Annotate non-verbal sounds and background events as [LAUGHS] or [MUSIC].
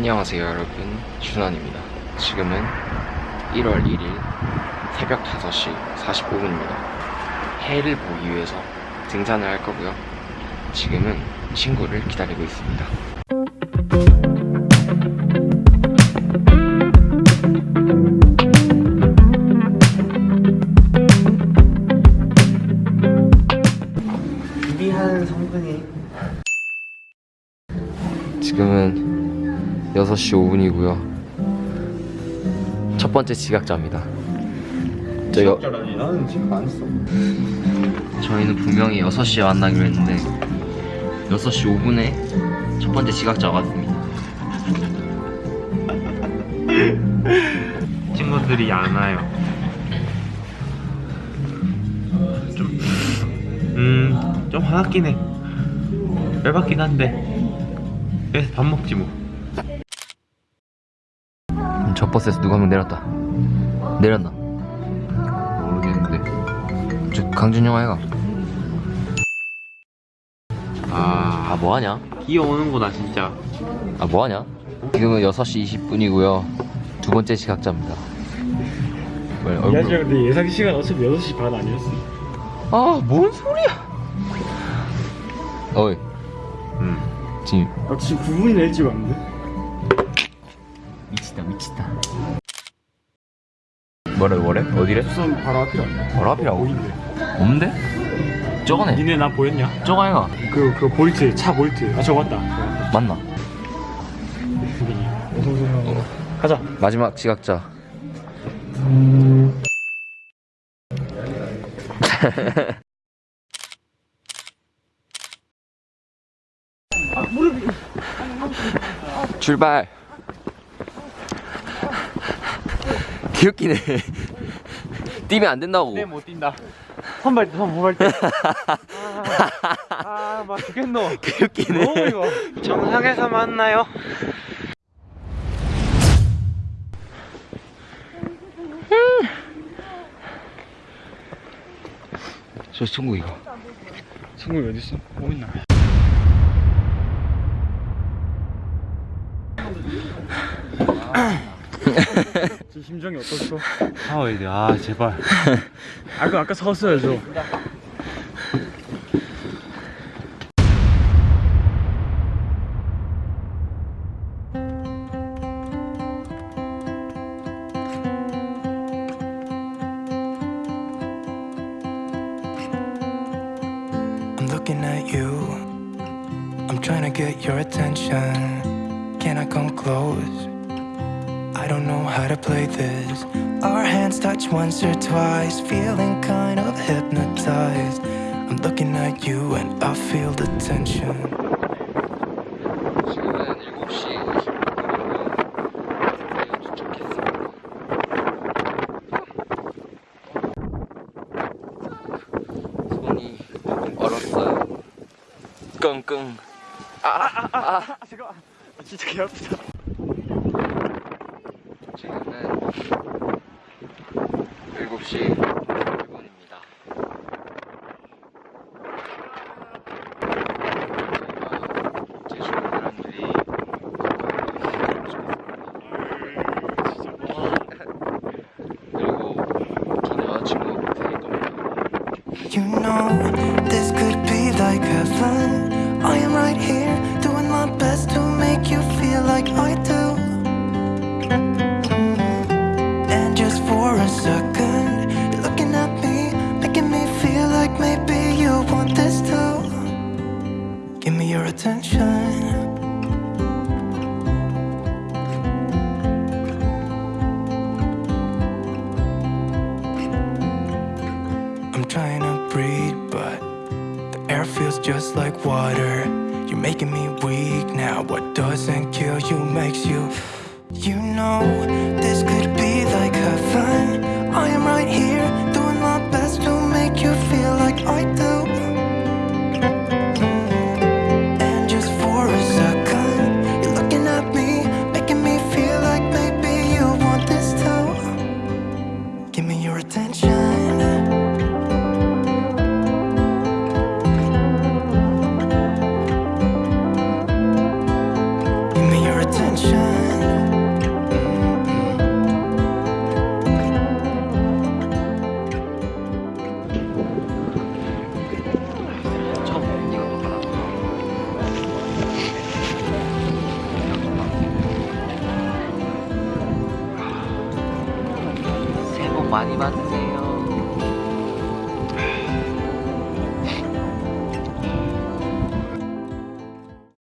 안녕하세요 여러분. 준환입니다. 지금은 1월 1일 새벽 5시 45분입니다. 해를 보기 위해서 등산을 할 거고요. 지금은 친구를 기다리고 있습니다. 준비한 성분이 지금은 6시 5분이고요. 첫 번째 지각자입니다. 적절하니? 나는 지금 안 했어. 저희는 분명히 6시에 만나기로 했는데 6시 5분에 첫 번째 지각자가 왔습니다 [LAUGHS] 친구들이 안 와요. 좀 음, 좀 화났긴 해. 열받긴 한데. 그래서 밥 먹지 뭐 버스에서 누가 한 명 내렸다 내렸나? 모르겠는데 저 강준이 형 아이가 아, 아 뭐하냐? 기어오는구나 진짜 아 뭐하냐? 지금은 6시 20분이고요 두 번째 지각자입니다 왜이 얼굴 아저씨가 근데 예상 시간 어차피 6시 반 아니었어 아뭔 소리야 어이 음. 지금 아 지금 9분이나 일찍 왔는데? 미치다 미치다 뭐래 뭐래? 어디래? 수선 바로 앞이라 바로 앞이라고? 보이는데 없는데? 저거네 니네 나 보였냐? 저거 아이가 그, 그 볼트 차 볼트 아 저거 맞다 맞나? 가자 마지막 지각자 [LAUGHS] 출발 귀엽기네 뛰면 안 된다고. 네못 뛴다. 선발 때선 모발 때 아막 [LAUGHS] 죽겠노. 귀엽기네 너무 이거. 정상에서 만나요. 저 친구 이거. 성국이 어딨어? 뭐 있나? [LAUGHS] 지금 심정이 어떻소? 사와야 돼아 제발 아그 아까 사왔어야죠 I'm looking at you. I'm trying to get your attention. Can I come close? I don't know how to play this. Our hands touch once or twice, feeling kind of hypnotized. I'm looking at you and I feel the tension. 지금은 7시 20분이고요 도착했습니다 손이 얼었어요 끙끙 아 잠깐만 아, 진짜 개 아프다 지금은 7시 1분입니다 제가 제 주변 사람들이 그리고 전 여자친구 되게 또 You know, this could be like heaven. I am right here, air feels just like water. You're making me weak now. What doesn't kill you makes you. You know, this could be like heaven. I am 많이 봤네